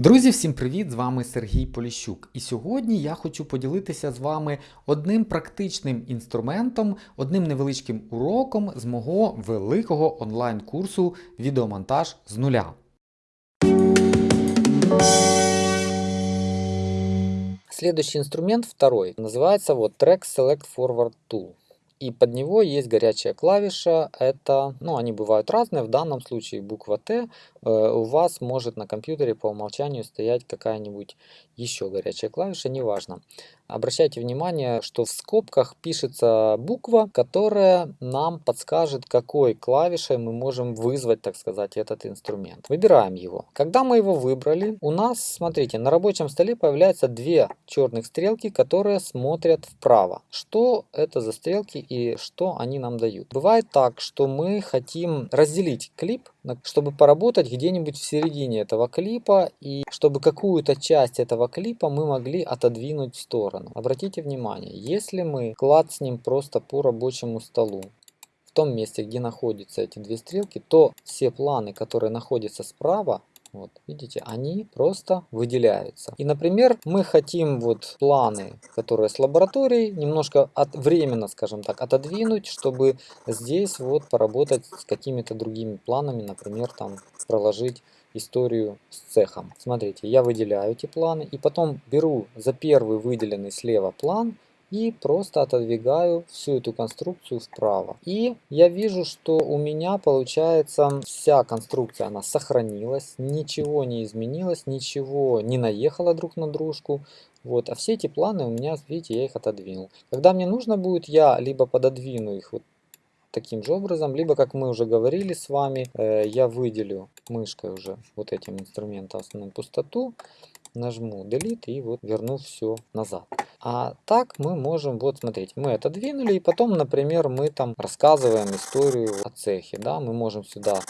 Друзі, всім привіт! З вами Сергій Поліщук. І сьогодні я хочу поділитися з вами одним практичним інструментом, одним невеличким уроком з мого великого онлайн-курсу Відеомонтаж з нуля. Следующий инструмент, второй, называется вот Track Select Forward Tool. И под него есть горячая клавиша. Это, ну, они бывают разные. В данном случае буква Т. Э, у вас может на компьютере по умолчанию стоять какая-нибудь еще горячая клавиша, неважно. Обращайте внимание, что в скобках пишется буква, которая нам подскажет, какой клавишей мы можем вызвать, так сказать, этот инструмент. Выбираем его. Когда мы его выбрали, у нас, смотрите, на рабочем столе появляются две черных стрелки, которые смотрят вправо. Что это за стрелки и что они нам дают? Бывает так, что мы хотим разделить клип, чтобы поработать где-нибудь в середине этого клипа и чтобы какую-то часть этого клипа мы могли отодвинуть в сторону. Обратите внимание, если мы клацнем просто по рабочему столу, в том месте, где находятся эти две стрелки, то все планы, которые находятся справа, вот, видите, они просто выделяются. И, например, мы хотим вот планы, которые с лабораторией, немножко от, временно, скажем так, отодвинуть, чтобы здесь вот поработать с какими-то другими планами, например, там проложить историю с цехом. Смотрите, я выделяю эти планы и потом беру за первый выделенный слева план и просто отодвигаю всю эту конструкцию вправо. И я вижу, что у меня получается вся конструкция, она сохранилась, ничего не изменилось, ничего не наехало друг на дружку. Вот, а все эти планы у меня, видите, я их отодвинул. Когда мне нужно будет, я либо пододвину их вот таким же образом, либо, как мы уже говорили с вами, э, я выделю мышкой уже вот этим инструментом основную пустоту, нажму Delete и вот верну все назад. А так мы можем, вот смотрите, мы это двинули, и потом, например, мы там рассказываем историю о цехе, да, мы можем сюда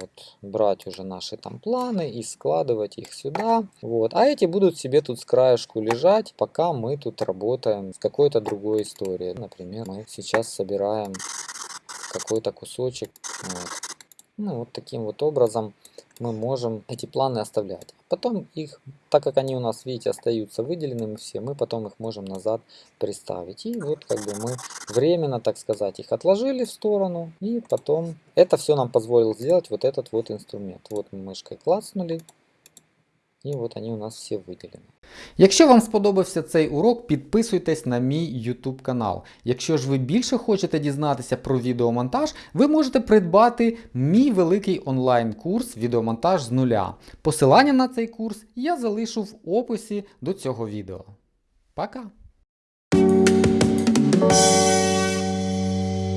вот, брать уже наши там планы и складывать их сюда. Вот. А эти будут себе тут с краешку лежать, пока мы тут работаем с какой-то другой историей. Например, мы сейчас собираем какой-то кусочек. Вот. Ну, вот таким вот образом мы можем эти планы оставлять. Потом их, так как они у нас, видите, остаются выделенными все, мы потом их можем назад приставить. И вот как бы мы временно, так сказать, их отложили в сторону. И потом это все нам позволил сделать вот этот вот инструмент. Вот мы мышкой клацнули. І от вони у нас всі виділені. Якщо вам сподобався цей урок, підписуйтесь на мій YouTube канал. Якщо ж ви більше хочете дізнатися про відеомонтаж, ви можете придбати мій великий онлайн-курс відеомонтаж з нуля. Посилання на цей курс я залишу в описі до цього відео. Пока!